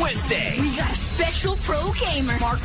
Wednesday. We got a special pro gamer. Mark